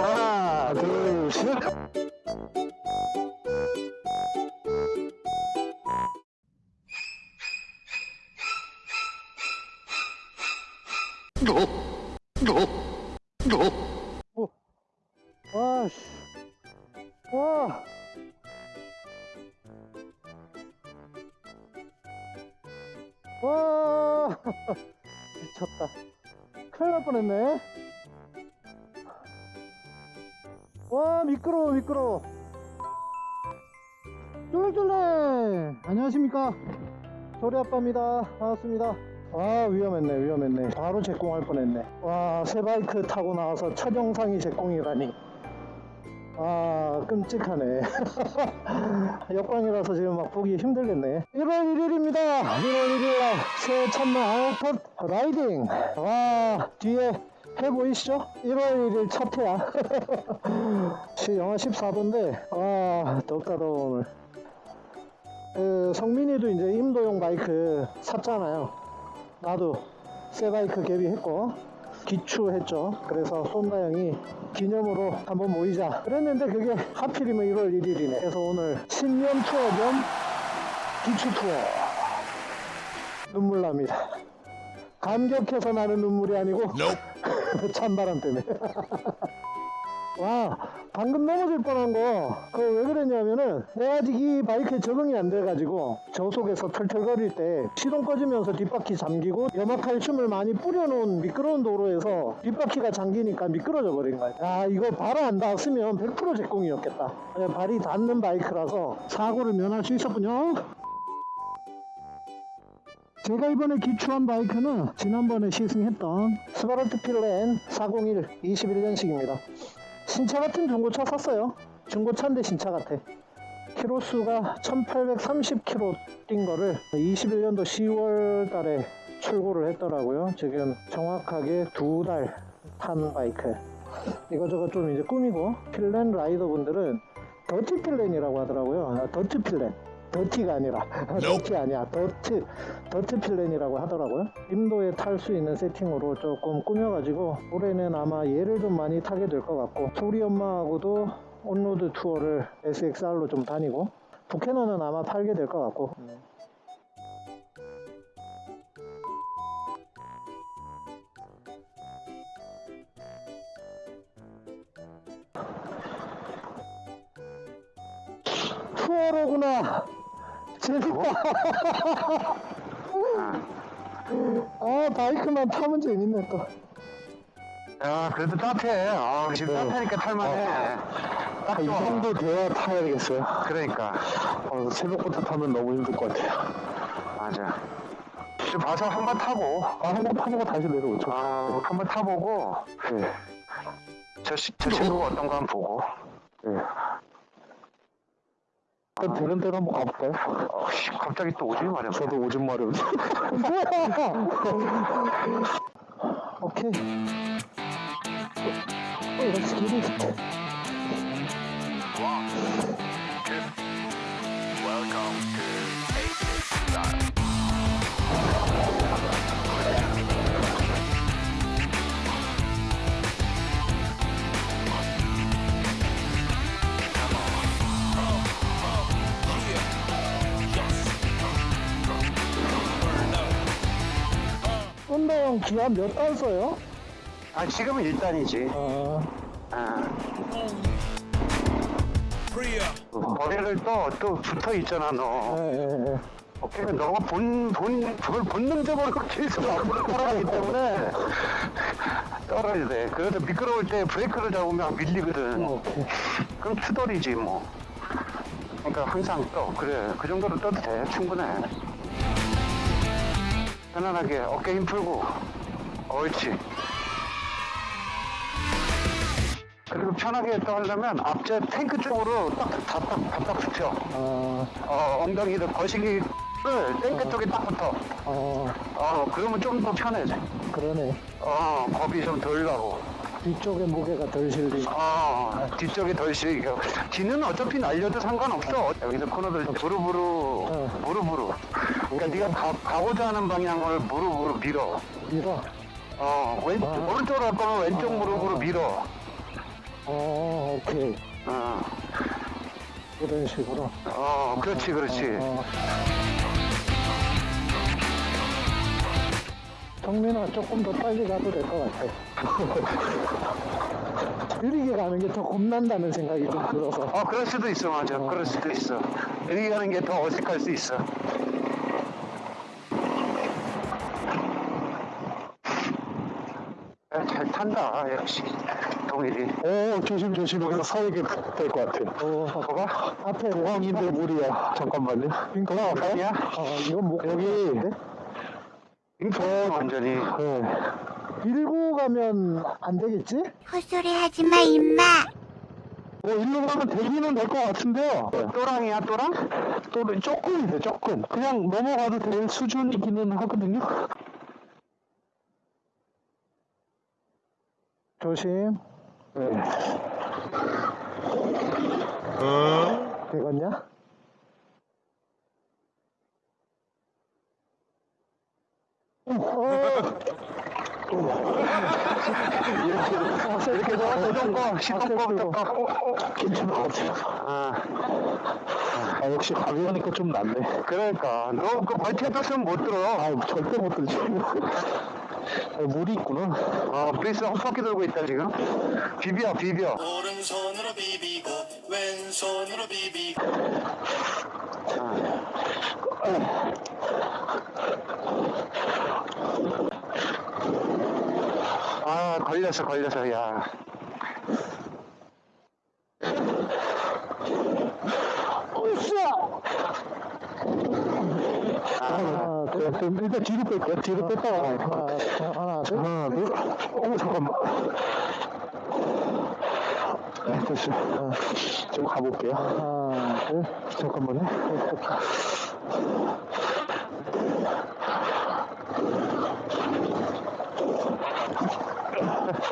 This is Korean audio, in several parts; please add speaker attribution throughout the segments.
Speaker 1: 하나, 둘, 와. 미쳤다. 큰일 날 뻔했네. 와, 미끄러워, 미끄러워. 쫄쫄래! 안녕하십니까. 조리 아빠입니다. 반갑습니다. 아, 위험했네, 위험했네. 바로 제공할 뻔했네. 와, 새 바이크 타고 나와서 첫 영상이 제공이라니. 아, 끔찍하네. 역광이라서 지금 막 보기 힘들겠네. 1월 1일입니다. 1월 1일 새해 첫날 첫 riding. 와, 뒤에 해 보이시죠? 1월 1일 첫 해야. 시- 영하 14도인데, 와, 덥다, 더워, 오늘. 그, 성민이도 이제 임도용 바이크 샀잖아요. 나도 새 바이크 개비했고, 기추했죠. 그래서 형이 기념으로 한번 모이자. 그랬는데 그게 하필이면 1월 1일이네. 그래서 오늘 신년 투어 겸 기추 투어. 눈물 납니다. 감격해서 나는 눈물이 아니고 찬바람 때문에. 와, 방금 넘어질 뻔한 거, 그거 왜 그랬냐면은, 내가 아직 이 바이크에 적응이 안 돼가지고, 저 속에서 털털거릴 때, 시동 꺼지면서 뒷바퀴 잠기고, 염화칼슘을 많이 뿌려놓은 미끄러운 도로에서 뒷바퀴가 잠기니까 미끄러져 버린 거야. 야, 이거 발 안 닿았으면 100% 제공이었겠다. 예, 발이 닿는 바이크라서 사고를 면할 수 있었군요. 제가 이번에 기추한 바이크는 지난번에 시승했던 스바르트 필렌 401 21년식입니다. 신차 같은 중고차 샀어요. 중고차인데 신차 같아. 키로수가 1830km 뛴 거를 21년도 10월 달에 출고를 했더라고요. 지금 정확하게 두 달 탄 바이크. 이거저거 좀 이제 꾸미고 Pilen rider 분들은 dirty Pilen이라고 하더라고요. 아, dirty Pilen. dirty가 아니라 dirty 아니야 dirt. dirt Pilen이라고 하더라고요. 임도에 탈 수 있는 세팅으로 조금 꾸며가지고 올해는 아마 얘를 좀 많이 타게 될 것 같고 소리 엄마하고도 on-road 투어를 SXR로 좀 다니고 부캐너는 아마 팔게 될 것 같고. 투어로구나 재밌다 아 바이크만 타면 재밌네 또
Speaker 2: 야, 그래도 따뜻해. 아, 지금
Speaker 1: 네.
Speaker 2: 따뜻하니까 탈만해.
Speaker 1: 딱이
Speaker 2: 좋아.
Speaker 1: 정도 돼야 타야 되겠어요
Speaker 2: 그러니까.
Speaker 1: 어, 새벽부터 타면 너무 힘들 것 같아요
Speaker 2: 맞아. 좀 봐서 한 번 타고,
Speaker 1: 아 한번 타보고 다시 내려오죠
Speaker 2: 어, 한번 타보고,
Speaker 1: 네.
Speaker 2: 저, 시- 저 친구가 어떤 거 한번 보고.
Speaker 1: 네. 그럼 되는 대로 한번 가볼까요?
Speaker 2: 어, 씨, 갑자기 또 오지 말이야.
Speaker 1: 저도 오줌 마려운 오케이 어, get it.
Speaker 2: Welcome
Speaker 1: 운동 기한 몇달 써요?
Speaker 2: 아, 지금은 일단이지.
Speaker 1: 아,
Speaker 2: 아. 머리를 또, 또 붙어 있잖아, 너.
Speaker 1: 예, 예, 예.
Speaker 2: 그러니까 너가 본, 본, 그걸 본능적으로 계속 따라가기 때문에 떨어야 돼. 그래서 미끄러울 때 브레이크를 잡으면 밀리거든.
Speaker 1: 오케이.
Speaker 2: 그럼 투덜이지, 뭐. 그러니까 항상 떠. 그래. 그 정도로 떠도 돼. 충분해. 편안하게 어깨 힘 풀고. 옳지. 그리고 편하게 또 하려면 앞제 탱크 쪽으로 딱, 다, 딱, 답답 붙여.
Speaker 1: 아,
Speaker 2: 어, 엉덩이를 거시기를 탱크 쪽에 딱 붙어.
Speaker 1: 어,
Speaker 2: 어, 그러면 좀 더 편해져.
Speaker 1: 그러네.
Speaker 2: 어, 겁이 좀 덜 나고.
Speaker 1: 뒤쪽에 무게가 덜 실리고.
Speaker 2: 어, 뒤쪽이 덜 실겨. 뒤는 어차피 날려도 상관없어. 여기서 코너들 무릎으로,
Speaker 1: 어.
Speaker 2: 무릎으로. 그러니까 네가 가, 가고자 하는 방향을 무릎으로 밀어.
Speaker 1: 밀어.
Speaker 2: 어, 왼,
Speaker 1: 아.
Speaker 2: 오른쪽으로 할 거면 왼쪽
Speaker 1: 아.
Speaker 2: 무릎으로 밀어.
Speaker 1: 어, 오케이.
Speaker 2: 어,
Speaker 1: 이런 식으로.
Speaker 2: 어, 그렇지, 그렇지.
Speaker 1: 어, 어. 정민아, 조금 더 빨리 가도 될 것 같아. 느리게 가는 게 더 겁난다는 생각이 좀 들어서.
Speaker 2: 어, 그럴 수도 있어, 맞아. 그럴 수도 있어. 여기 가는 게 더 어색할 수 있어. 야, 잘 탄다, 역시. 동일이.
Speaker 3: 오, 조심, 조심. 여기서 서게 될 것 같아요.
Speaker 1: 어,
Speaker 2: 봐봐.
Speaker 1: 앞에
Speaker 3: 공항인데 물이야. 잠깐만요.
Speaker 1: 빙크가
Speaker 2: 아니야?
Speaker 1: 어, 이건 못
Speaker 3: 여기.
Speaker 1: 가겠는데?
Speaker 2: 인포 완전히.
Speaker 3: 네.
Speaker 1: 밀고 가면 안 되겠지?
Speaker 4: 헛소리 하지 마, 임마.
Speaker 3: 뭐, 일로 가면 되기는 될 것 같은데요.
Speaker 2: 또랑이야, 또랑?
Speaker 3: 또 조금 돼, 조금. 그냥 넘어가도 될 수준이기는 하거든요.
Speaker 1: 조심.
Speaker 3: 네.
Speaker 1: 되겠냐?
Speaker 2: 이렇게, 해서 시동 꺼, 시동 꺼,
Speaker 1: 앞에
Speaker 2: 꺼. 어, 어.
Speaker 3: 괜찮은 것 같아요.
Speaker 2: 아,
Speaker 3: 아, 역시 가벼우니까 좀 낫네.
Speaker 2: 그러니까. 너 그 멀티가 떴으면 못 들어.
Speaker 3: 아, 절대 못 들지. 아, 물이 있구나.
Speaker 2: 어, 브레이스 헛바퀴 돌고 있다, 지금. 비벼, 비벼.
Speaker 5: 오른손으로 비비고 왼손으로 비비고
Speaker 2: 아, 걸렸어, 걸렸어, 야.
Speaker 1: 둘,
Speaker 3: 네, 그럼 일단 뒤로 뺄게요. 뒤로 뺐다가 가요.
Speaker 1: 하나, 하나, 둘.
Speaker 3: 하나, 둘. 어머, 잠깐만. 네, 됐어요. 어, 좀 가볼게요.
Speaker 1: 하나, 둘.
Speaker 3: 잠깐만요.
Speaker 1: 또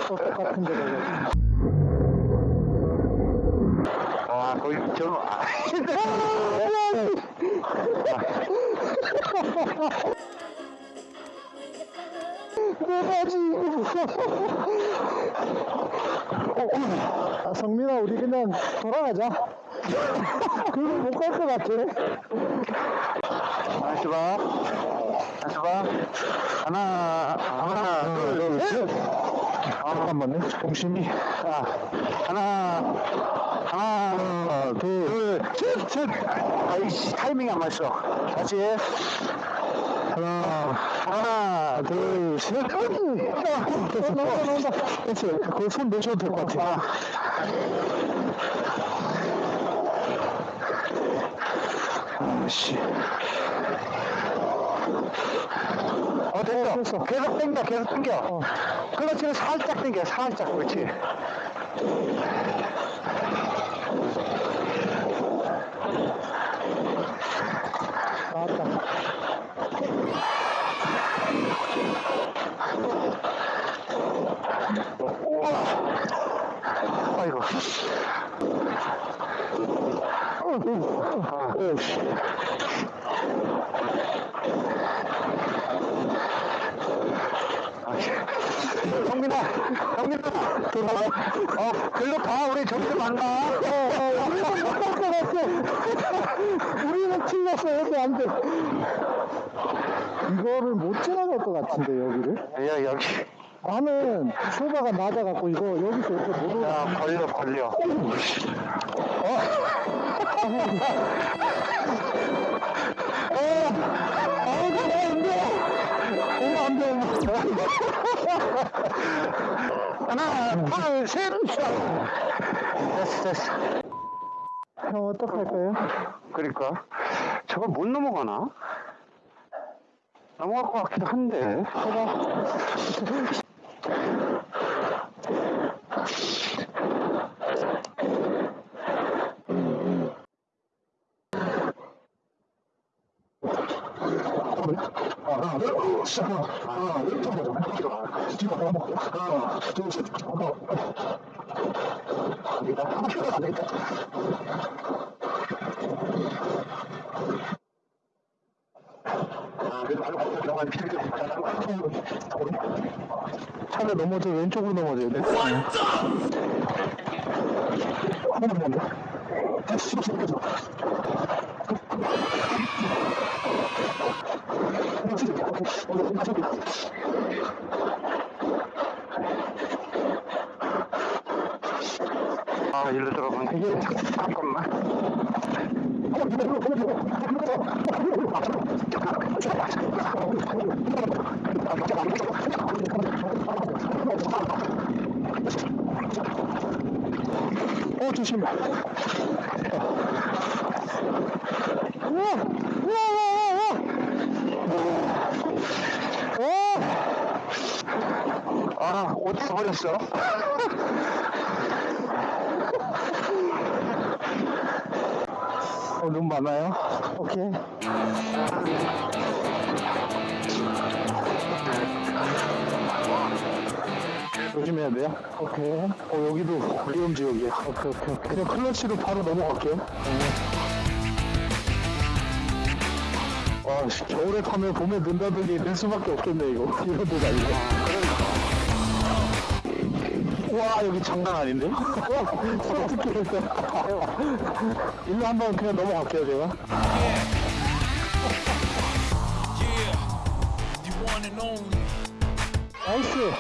Speaker 1: 똑같은 가자.
Speaker 2: 와, 거기 좀, 아,
Speaker 1: 뭐가지 아, 성민아, 우리 그냥 돌아가자. 그거 못갈 것 같아.
Speaker 2: 다시 봐. 다시 봐. 하나, 하나, 둘, 셋.
Speaker 3: 잠깐만요. 정신이.
Speaker 2: 아, 하나, 하나, 둘, 셋, 셋. 아이씨, 타이밍이 안 맞어. 다시.
Speaker 3: 하나,
Speaker 2: 하나,
Speaker 3: 둘, 셋. 됐어,
Speaker 1: 나온다, 나온다.
Speaker 3: 됐어요. 거기 손 내셔도 될 것 같아요. 아씨.
Speaker 2: 어, 됐어.
Speaker 1: 됐어.
Speaker 2: 계속 당겨, 계속 당겨. 클러치를 살짝 당겨, 살짝. 그렇지.
Speaker 1: 나왔다.
Speaker 2: 아이고.
Speaker 3: 아, 오씨.
Speaker 2: 성민아, 성민아, 돌아와. 어, 글로 가. 우리 저기서 만나.
Speaker 1: 우리는 못갈 것 같아. 우리는 틀렸어. 여기 안 돼. 이거를 못 지나갈 것 같은데, 여기를?
Speaker 2: 야, 여기.
Speaker 1: 나는 쇼바가 낮아갖고 이거 여기서 이렇게 못 올라.
Speaker 2: 야, 걸려, 걸려.
Speaker 1: 오면 안 돼.
Speaker 2: 하나, 둘, 셋. 됐어, 됐어.
Speaker 1: 형 어떡할 거예요?
Speaker 2: 그러니까. 저걸 못 넘어가나? 넘어갈 것 같기도 한데.
Speaker 3: 가봐.
Speaker 1: 차를 넘어져 왼쪽으로 넘어져야 돼.
Speaker 3: 한번 넘어져. 다시 씹어 씹어 씹어.
Speaker 2: 아, 일로 들어가면 이게 잠깐만.
Speaker 1: 어, 조심해. 우와! 우와, 우와, 우와,
Speaker 2: 아, 옷 버렸어.
Speaker 1: 어, 눈 많아요? 오케이. 조심해야 돼요? 오케이. 어, 여기도 위험 지역이야. 오케이, 오케이, 오케이. 그냥 클러치로 바로 넘어갈게요. 와, 씨, 겨울에 타면 봄에 눈다더니 될 수밖에 없겠네, 이거. 이런 데가 아니고. 와, 여기 장난 아닌데? 일로 한번 그냥 넘어갈게요, 제가. nice.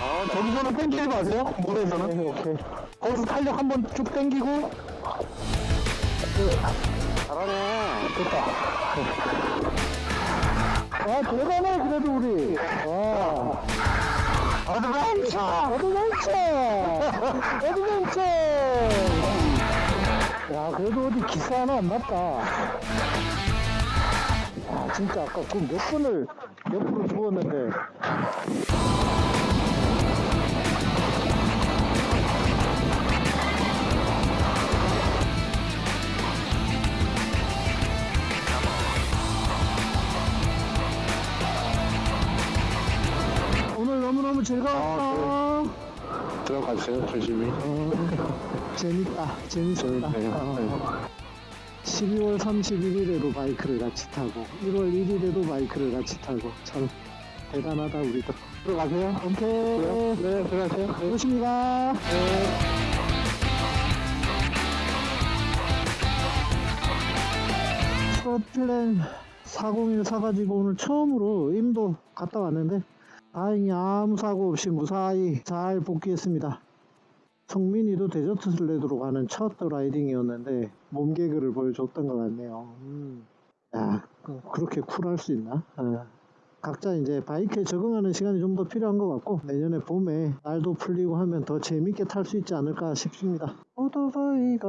Speaker 1: 아, 저기서는 땡기지 마세요. 물에서는. 네, 오케이. 거기서 탄력 한번 쭉 땡기고.
Speaker 2: 잘하네.
Speaker 1: 됐다. 와, 대단해, 그래도 우리. 와. adventure! adventure! adventure! 야, 그래도 어디 기사 하나 안 났다. 아, 진짜 아까 그 몇 분을 옆으로 죽었는데. 너무너무 즐거웠어.
Speaker 3: 들어가세요, 조심히.
Speaker 1: 재밌다. 재밌었다.
Speaker 3: 재밌네요.
Speaker 1: 어. 12월 31일에도 바이크를 같이 타고 1월 1일에도 바이크를 같이 타고 참 대단하다 우리도. 들어가세요. 오케이. 네, 들어가세요. 조심히 가. 스코틀랜 401 사가지고 오늘 처음으로 임도 갔다 왔는데 다행히 아무 사고 없이 무사히 잘 복귀했습니다. 성민이도 데저트 슬레드로 가는 첫 라이딩이었는데 몸개그를 보여줬던 것 같네요. 음. 야, 그- 그렇게 쿨할 수 있나? 아. 각자 이제 바이크에 적응하는 시간이 좀 더 필요한 것 같고 내년에 봄에 날도 풀리고 하면 더 재밌게 탈 수 있지 않을까 싶습니다. 오토바이가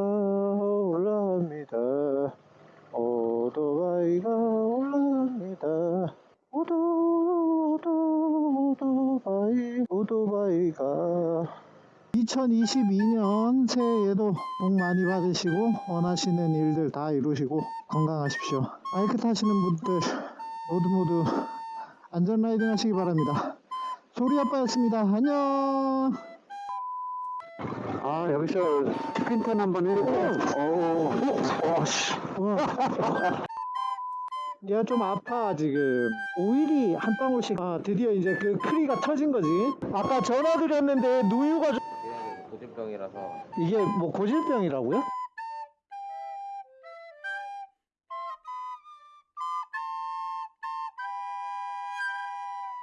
Speaker 1: 2022년 새해에도 복 많이 받으시고 원하시는 일들 다 이루시고 건강하십시오. 바이크 타시는 분들 모두 모두 안전 riding 하시기 바랍니다. 소리 아빠였습니다. 안녕.
Speaker 2: 아, 여기서 spin turn 한번 해볼게요. 오, 오, 씨.
Speaker 1: 얘가 좀 아파 지금 오일이 한 방울씩 아 드디어 이제 그 크리가 터진 거지 아까 전화 드렸는데 누유가 좀
Speaker 6: 고질병이라서
Speaker 1: 이게 뭐 고질병이라고요?